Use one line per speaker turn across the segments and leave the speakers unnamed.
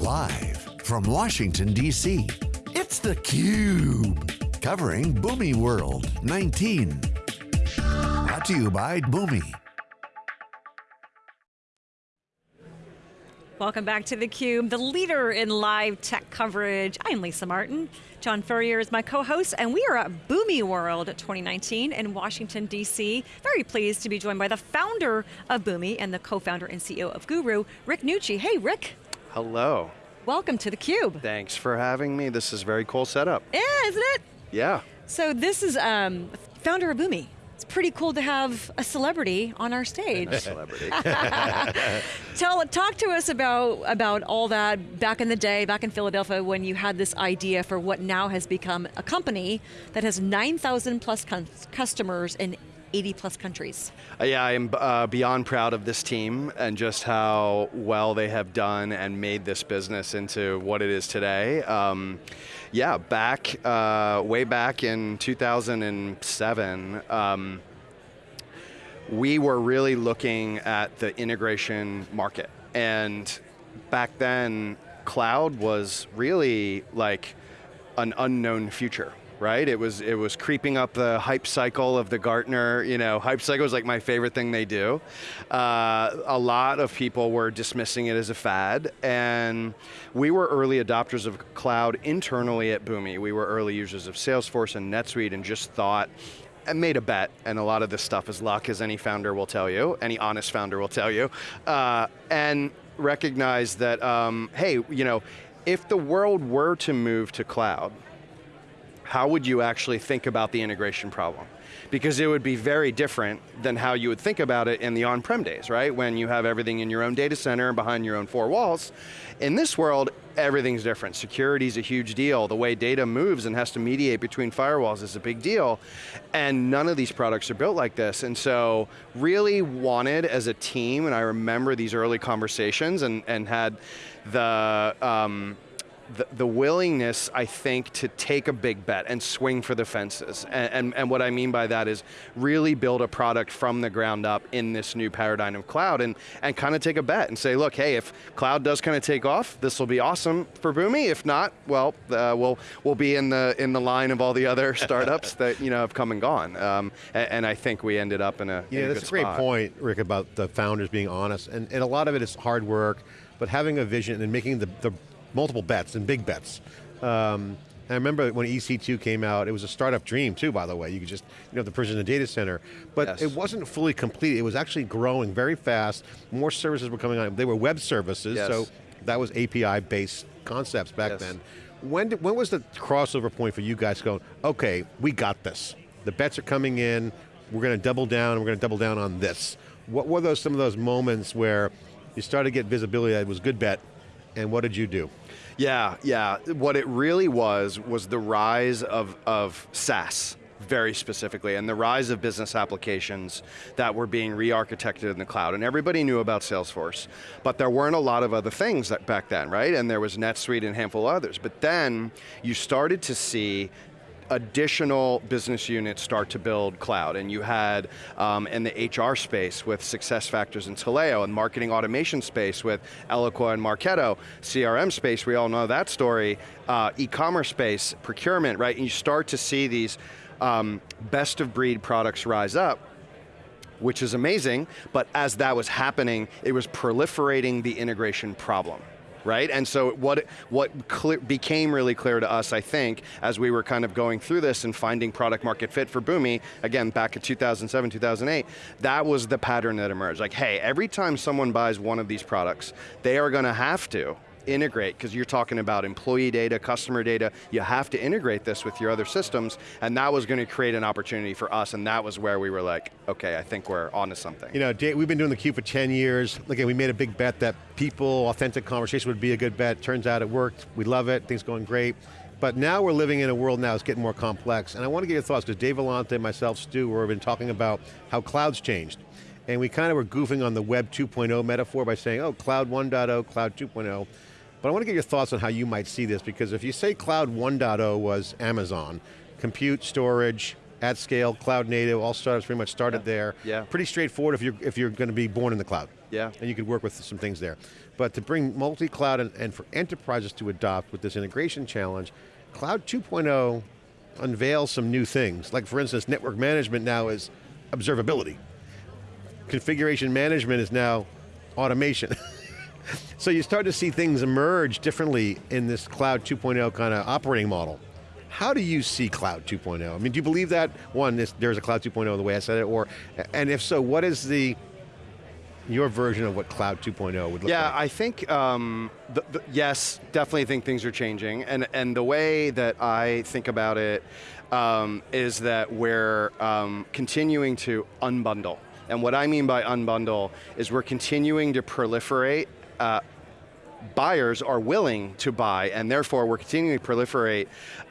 Live from Washington, D.C., it's theCUBE. Covering Boomi World 19. Brought to you by Boomi.
Welcome back to theCUBE, the leader in live tech coverage. I'm Lisa Martin. John Furrier is my co-host, and we are at Boomi World 2019 in Washington, D.C. Very pleased to be joined by the founder of Boomi and the co-founder and CEO of Guru, Rick Nucci. Hey, Rick.
Hello.
Welcome to theCUBE.
Thanks for having me. This is a very cool setup.
Yeah, isn't it?
Yeah.
So this is um, founder of Boomi It's pretty cool to have a celebrity on our stage.
A celebrity.
Tell, talk to us about, about all that back in the day, back in Philadelphia, when you had this idea for what now has become a company that has 9,000 plus customers in 80 plus countries.
Uh, yeah, I am uh, beyond proud of this team and just how well they have done and made this business into what it is today. Um, yeah, back, uh, way back in 2007, um, we were really looking at the integration market. And back then, cloud was really like an unknown future right? It was, it was creeping up the hype cycle of the Gartner, you know, hype cycle is like my favorite thing they do. Uh, a lot of people were dismissing it as a fad, and we were early adopters of cloud internally at Boomi. We were early users of Salesforce and NetSuite and just thought, and made a bet, and a lot of this stuff is luck, as any founder will tell you, any honest founder will tell you, uh, and recognize that, um, hey, you know, if the world were to move to cloud, how would you actually think about the integration problem? Because it would be very different than how you would think about it in the on-prem days, right? When you have everything in your own data center and behind your own four walls. In this world, everything's different. Security is a huge deal. The way data moves and has to mediate between firewalls is a big deal. And none of these products are built like this. And so really wanted as a team, and I remember these early conversations and, and had the, um, the, the, willingness, I think, to take a big bet and swing for the fences. And, and, and, what I mean by that is really build a product from the ground up in this new paradigm of cloud and, and kind of take a bet and say, look, hey, if cloud does kind of take off, this will be awesome for Boomi. If not, well, uh, we'll, we'll be in the, in the line of all the other startups that you know, have come and gone. Um, and, and, I think we ended up in a
Yeah,
in
that's
a,
a great point, Rick, about the founders being honest. And, and a lot of it is hard work, but having a vision and making the, the multiple bets and big bets. Um, I remember when EC2 came out, it was a startup dream too, by the way. You could just, you know, the person in the data center. But yes. it wasn't fully complete. It was actually growing very fast. More services were coming on. They were web services, yes. so that was API-based concepts back yes. then. When, did, when was the crossover point for you guys going, okay, we got this. The bets are coming in, we're going to double down, we're going to double down on this. What were those some of those moments where you started to get visibility that it was a good bet, and what did you do?
Yeah, yeah. What it really was, was the rise of, of SaaS very specifically, and the rise of business applications that were being re-architected in the cloud. And everybody knew about Salesforce, but there weren't a lot of other things that back then, right? And there was NetSuite and a handful of others. But then you started to see additional business units start to build cloud. And you had um, in the HR space with SuccessFactors and Taleo, and marketing automation space with Eloqua and Marketo, CRM space, we all know that story, uh, e-commerce space, procurement, right? And you start to see these um, best of breed products rise up which is amazing, but as that was happening, it was proliferating the integration problem right? And so what, what became really clear to us, I think, as we were kind of going through this and finding product market fit for Boomi, again, back in 2007, 2008, that was the pattern that emerged. Like, hey, every time someone buys one of these products, they are going to have to integrate, because you're talking about employee data, customer data, you have to integrate this with your other systems, and that was going to create an opportunity for us, and that was where we were like, okay, I think we're onto something.
You know, we've been doing the Cube for 10 years. Again, we made a big bet that people, authentic conversation would be a good bet. Turns out it worked, we love it, things going great. But now we're living in a world now that's getting more complex, and I want to get your thoughts, because Dave Vellante, myself, Stu, we've been talking about how cloud's changed. And we kind of were goofing on the web 2.0 metaphor by saying, oh, cloud 1.0, cloud 2.0. But I want to get your thoughts on how you might see this, because if you say cloud 1.0 was Amazon, compute, storage, at scale, cloud native, all startups pretty much started
Yeah.
there.
Yeah.
Pretty straightforward if you're, if you're going to be born in the cloud.
Yeah.
And you could work with some things there. But to bring multi-cloud and, and for enterprises to adopt with this integration challenge, Cloud 2.0 unveils some new things. Like for instance, network management now is observability. Configuration management is now automation. so you start to see things emerge differently in this Cloud 2.0 kind of operating model. How do you see Cloud 2.0? I mean, do you believe that, one, this, there's a Cloud 2.0 the way I said it, or, and if so, what is the, your version of what Cloud 2.0 would look
Yeah,
like?
Yeah, I think um, the, the, yes, definitely think things are changing, and and the way that I think about it um, is that we're um, continuing to unbundle, and what I mean by unbundle is we're continuing to proliferate. Uh, buyers are willing to buy, and therefore we're continuing to proliferate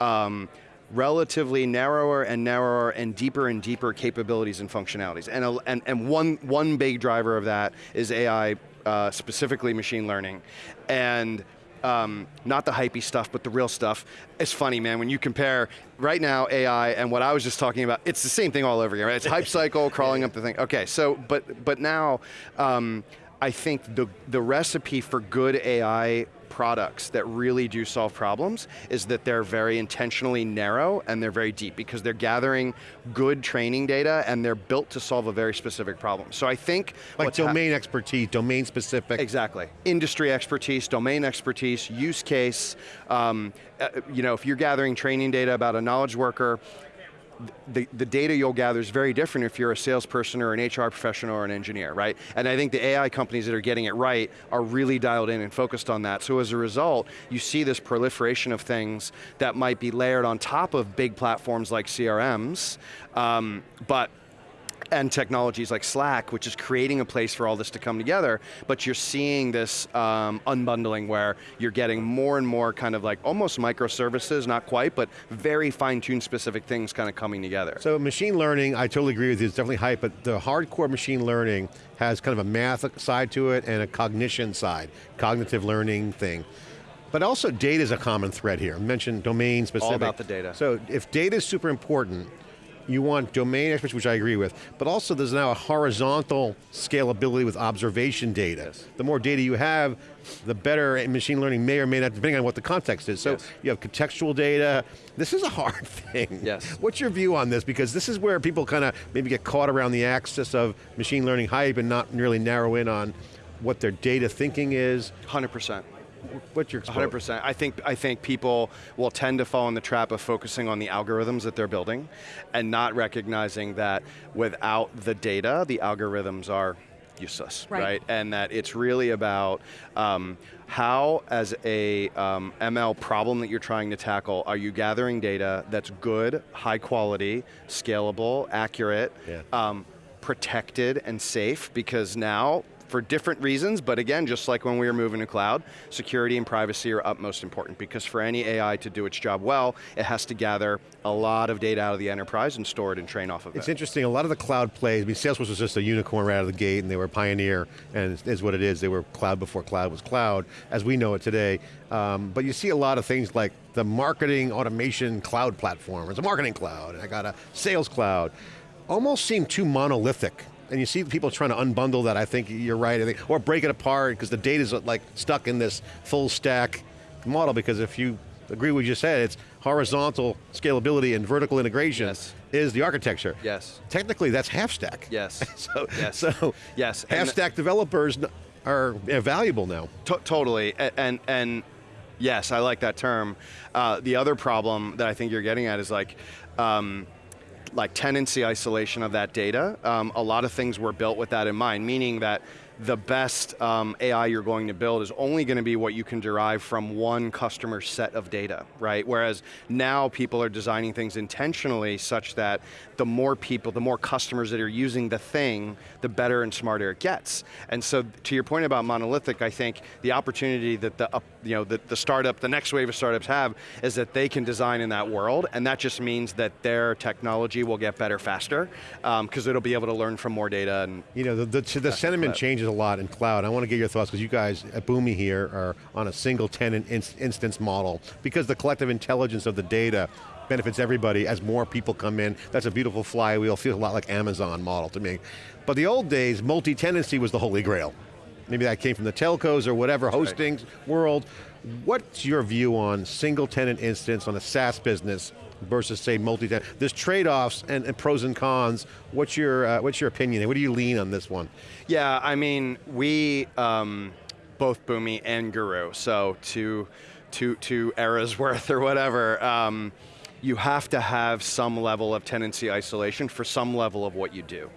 um, relatively narrower and narrower and deeper and deeper capabilities and functionalities. And, a- and, and one, one big driver of that is AI, uh, specifically machine learning. And um, not the hypey stuff, but the real stuff. It's funny, man, when you compare right now AI and what I was just talking about, it's the same thing all over again, right? It's hype cycle, crawling up the thing. Okay, so, but, but now, um, I think the, the recipe for good AI products that really do solve problems is that they're very intentionally narrow and they're very deep because they're gathering good training data and they're built to solve a very specific problem. So I think
like domain expertise, domain specific.
Exactly. Industry expertise, domain expertise, use case. Um, uh, you know, if you're gathering training data about a knowledge worker, the, the data you'll gather is very different if you're a salesperson or an HR professional or an engineer, right? And I think the AI companies that are getting it right are really dialed in and focused on that. So as a result, you see this proliferation of things that might be layered on top of big platforms like CRMs, um, but and technologies like Slack, which is creating a place for all this to come together, but you're seeing this um, unbundling where you're getting more and more kind of like almost microservices, not quite, but very fine-tuned specific things kind of coming together.
So machine learning, I totally agree with you, it's definitely hype, but the hardcore machine learning has kind of a math side to it and a cognition side, cognitive learning thing. But also data is a common thread here. I mentioned domain specific.
All about the data.
So if data is super important, you want domain experts, which I agree with, but also there's now a horizontal scalability with observation data.
Yes.
The more data you have, the better machine learning may or may not, depending on what the context is. So
Yes.
you have contextual data. This is a hard thing.
Yes.
What's your view on this? Because this is where people kind of maybe get caught around the axis of machine learning hype and not really narrow in on what their data thinking is.
100%.
What's your
Hundred percent. I think I think people will tend to fall in the trap of focusing on the algorithms that they're building, and not recognizing that without the data, the algorithms are useless,
Right.
And that it's really about um, how, as a um, ML problem that you're trying to tackle, are you gathering data that's good, high quality, scalable, accurate,
Yeah.
um, protected and safe because now for different reasons, but again, just like when we were moving to cloud, security and privacy are utmost important because for any AI to do its job well, it has to gather a lot of data out of the enterprise and store it and train off of it.
It's interesting, a lot of the cloud plays, I mean Salesforce was just a unicorn right out of the gate and they were a pioneer and is what it is, they were cloud before cloud was cloud, as we know it today. Um, but you see a lot of things like the marketing automation cloud platform, it's a marketing cloud, and I got a sales cloud. Almost seem too monolithic. And you see people trying to unbundle that, I think you're right, I think, or break it apart because the data's like stuck in this full stack model because if you agree with what you said, it's horizontal scalability and vertical integration
Yes.
is the architecture.
Yes.
Technically, that's half stack.
Yes.
so,
Yes.
so
Yes,
half stack developers are valuable now.
To- totally, A- and and yes, I like that term. Uh, the other problem that I think you're getting at is like. Um, like tenancy isolation of that data. Um, a lot of things were built with that in mind, meaning that the best um, AI you're going to build is only going to be what you can derive from one customer set of data, right? Whereas now people are designing things intentionally such that the more people, the more customers that are using the thing, the better and smarter it gets. And so to your point about monolithic, I think the opportunity that the, you know, the, the startup, the next wave of startups have is that they can design in that world, and that just means that their technology will get better faster, um, because it'll be able to learn from more data and
You know, the, the, the sentiment changes a lot in cloud. I want to get your thoughts because you guys at Boomi here are on a single tenant ins- instance model because the collective intelligence of the data benefits everybody as more people come in. That's a beautiful flywheel, feels a lot like Amazon model to me. But the old days, multi-tenancy was the holy grail. Maybe that came from the telcos or whatever, hosting world. What's your view on single tenant instance on a SaaS business versus say multi-tenant? There's trade-offs and, and, pros and cons. What's your, uh, what's your opinion? What do you lean on this one?
Yeah, I mean, we, um, both Boomi and Guru, so two, two, two eras worth or whatever, um, you have to have some level of tenancy isolation for some level of what you do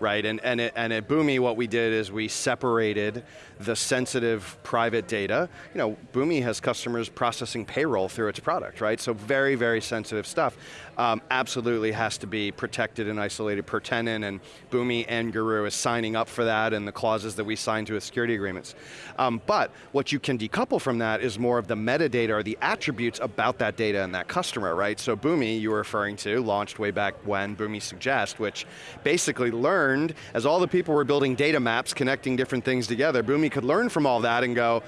right? And, and, it, and at Boomi, what we did is we separated the sensitive private data. You know, Boomi has customers processing payroll through its product, right? So very, very sensitive stuff. Um, absolutely has to be protected and isolated per tenant, and Boomi and Guru is signing up for that and the clauses that we sign to with security agreements. Um, but what you can decouple from that is more of the metadata or the attributes about that data and that customer, right? So Boomi, you were referring to, launched way back when, Boomi Suggest, which basically learned, as all the people were building data maps, connecting different things together, Boomi could learn from all that and go,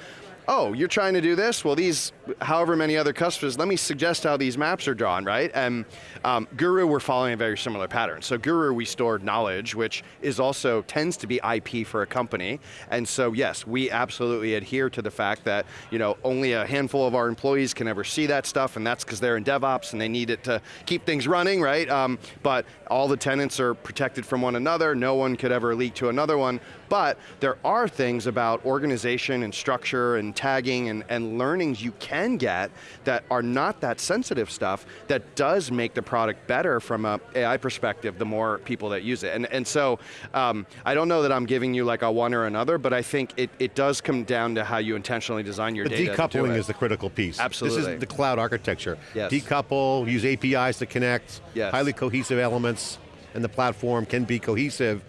oh, you're trying to do this? Well, these, however many other customers, let me suggest how these maps are drawn, right? And um, Guru, we're following a very similar pattern. So Guru, we stored knowledge, which is also, tends to be IP for a company. And so yes, we absolutely adhere to the fact that, you know, only a handful of our employees can ever see that stuff, and that's because they're in DevOps and they need it to keep things running, right? Um, but all the tenants are protected from one another, no one could ever leak to another one, but there are things about organization and structure and tagging and, and learnings you can get that are not that sensitive stuff that does make the product better from a AI perspective the more people that use it. And, and so, um, I don't know that I'm giving you like a one or another, but I think it, it does come down to how you intentionally design your
but
data.
decoupling is the critical piece.
Absolutely.
This is the cloud architecture.
Yes.
Decouple, use APIs to connect,
yes.
highly cohesive elements, and the platform can be cohesive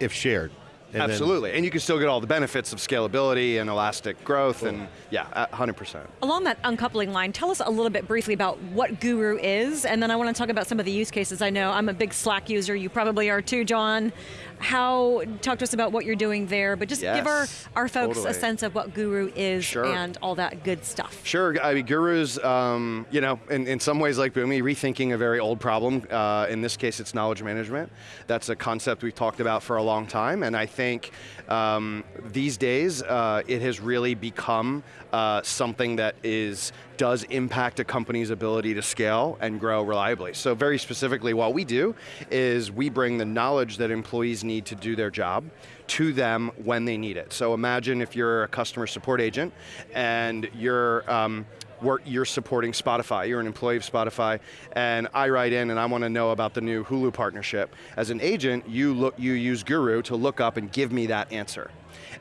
if shared.
And Absolutely, and you can still get all the benefits of scalability and elastic growth, cool. and yeah, 100%.
Along that uncoupling line, tell us a little bit briefly about what Guru is, and then I want to talk about some of the use cases. I know I'm a big Slack user, you probably are too, John how, talk to us about what you're doing there, but just
yes,
give our, our folks
totally.
a sense of what Guru is
sure.
and all that good stuff.
Sure, I mean, Guru's, um, you know, in, in some ways like Boomi, rethinking a very old problem. Uh, in this case, it's knowledge management. That's a concept we've talked about for a long time, and I think um, these days, uh, it has really become uh, something that is does impact a company's ability to scale and grow reliably. So very specifically, what we do is we bring the knowledge that employees need to do their job to them when they need it. So imagine if you're a customer support agent and you're um, you're supporting Spotify, you're an employee of Spotify, and I write in and I want to know about the new Hulu partnership. As an agent, you, look, you use Guru to look up and give me that answer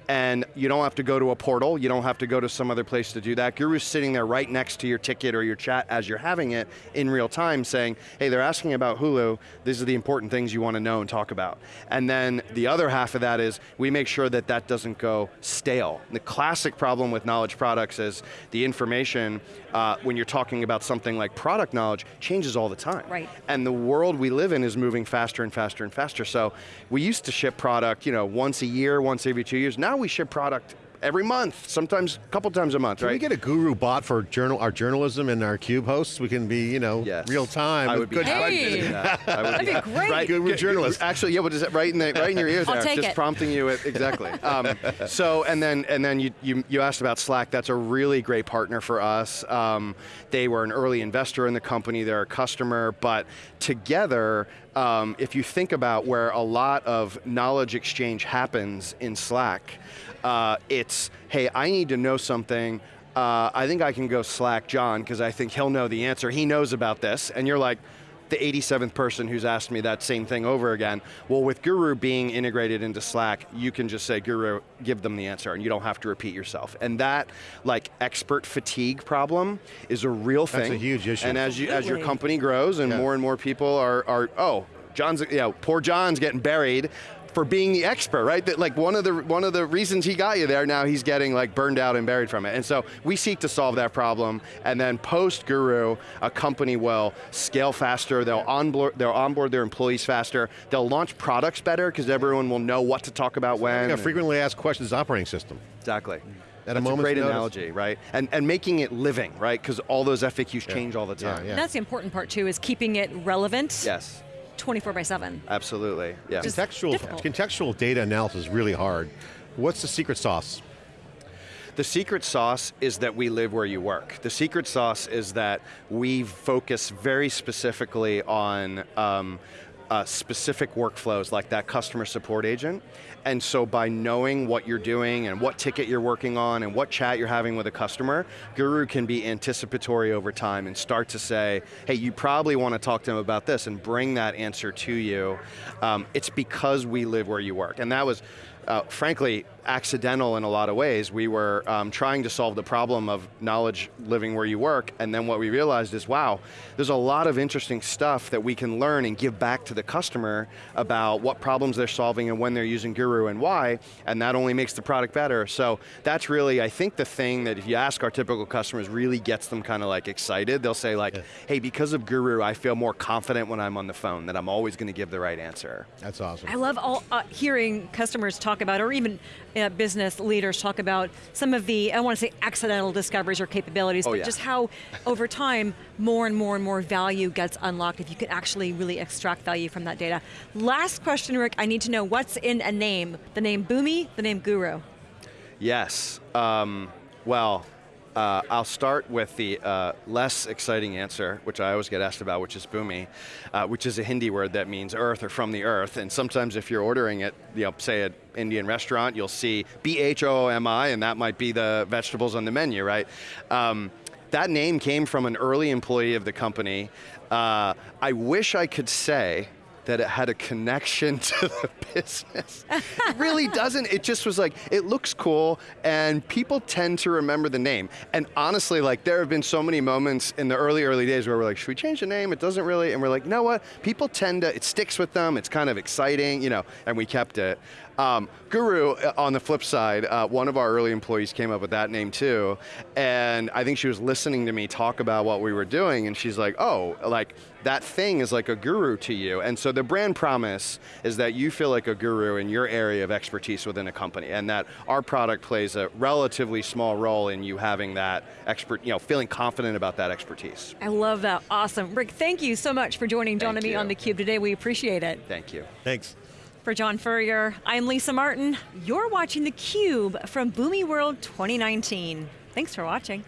and you don't have to go to a portal, you don't have to go to some other place to do that. Guru's sitting there right next to your ticket or your chat as you're having it in real time saying, hey, they're asking about Hulu, these are the important things you want to know and talk about. And then the other half of that is, we make sure that that doesn't go stale. The classic problem with knowledge products is the information, uh, when you're talking about something like product knowledge, changes all the time.
Right.
And the world we live in is moving faster and faster and faster. So we used to ship product, you know, once a year, once every two years. Now now we ship product every month, sometimes a couple times a month,
Can
right?
we get a guru bot for journal, our journalism and our CUBE hosts? We can be, you know,
yes.
real time.
I would be
good hey.
that. I would
That'd be, great.
Right,
guru journalist.
Actually, yeah, what is it? Right in the right in your ears
I'll
there,
take
just
it.
prompting you at, exactly. Um, so and then and then you, you you asked about Slack. That's a really great partner for us. Um, they were an early investor in the company. They're a customer, but together. Um, if you think about where a lot of knowledge exchange happens in Slack, uh, it's, hey, I need to know something, uh, I think I can go Slack John, because I think he'll know the answer. He knows about this, and you're like, the 87th person who's asked me that same thing over again. Well, with Guru being integrated into Slack, you can just say, Guru, give them the answer, and you don't have to repeat yourself. And that, like, expert fatigue problem is a real thing.
That's a huge issue.
And as, you, as your company grows and
yeah.
more and more people are, are oh, John's, you know, poor John's getting buried for being the expert, right? That like one of the one of the reasons he got you there, now he's getting like burned out and buried from it. And so we seek to solve that problem, and then post Guru, a company will scale faster, they'll onboard, they'll onboard their employees faster, they'll launch products better because everyone will know what to talk about when.
Like a frequently asked questions operating system.
Exactly.
At a
That's
moment's
great
notice.
analogy, right? And and making it living, right? Because all those FAQs change all the
Yeah,
time.
yeah.
That's the important part too, is keeping it relevant
Yes,
24 by 7.
absolutely. Yeah.
Just-
Contextual,
difficult.
contextual data analysis is really hard. What's the secret sauce?
The secret sauce is that we live where you work. The secret sauce is that we focus very specifically on um, uh, specific workflows like that customer support agent. And so by knowing what you're doing and what ticket you're working on and what chat you're having with a customer, Guru can be anticipatory over time and start to say, hey, you probably want to talk to them about this and bring that answer to you. Um, it's because we live where you work. And that was, uh, frankly, accidental in a lot of ways. We were um, trying to solve the problem of knowledge living where you work, and then what we realized is, wow, there's a lot of interesting stuff that we can learn and give back to the customer about what problems they're solving and when they're using Guru and why, and that only makes the product better. So that's really, I think, the thing that if you ask our typical customers really gets them kind of like excited. They'll say like, hey, because of Guru, I feel more confident when I'm on the phone that I'm always going to give the right answer.
That's awesome.
I love all, uh, hearing customers talk about, or even uh, business leaders talk about some of the, I don't want to say accidental discoveries or capabilities,
Oh,
but
yeah.
just how over time, more and more and more value gets unlocked if you can actually really extract value from that data. Last question, Rick, I need to know what's in a name? The name Boomi, the name Guru.
Yes. Um, well, uh, I'll start with the uh, less exciting answer, which I always get asked about, which is bhumi, uh, which is a Hindi word that means earth or from the earth. And sometimes if you're ordering it, you know, say at Indian restaurant, you'll see B-H-O-O-M-I, and that might be the vegetables on the menu, right? Um, that name came from an early employee of the company. Uh, I wish I could say that it had a connection to the business. it really doesn't. It just was like, it looks cool, and people tend to remember the name. And honestly, like, there have been so many moments in the early, early days where we're like, should we change the name? It doesn't really, and we're like, you know what? People tend to, it sticks with them, it's kind of exciting, you know, and we kept it. Um, Guru, uh, on the flip side, uh, one of our early employees came up with that name too, and I think she was listening to me talk about what we were doing, and she's like, oh, like, that thing is like a guru to you. And so the brand promise is that you feel like a guru in your area of expertise within a company, and that our product plays a relatively small role in you having that expert, you know, feeling confident about that expertise.
I love that, awesome. Rick, thank you so much for joining John
Thank
and me
you.
on theCUBE today, we appreciate it.
Thank you.
Thanks.
For John Furrier, I'm Lisa Martin. You're watching theCUBE from Boomi World 2019. Thanks for watching.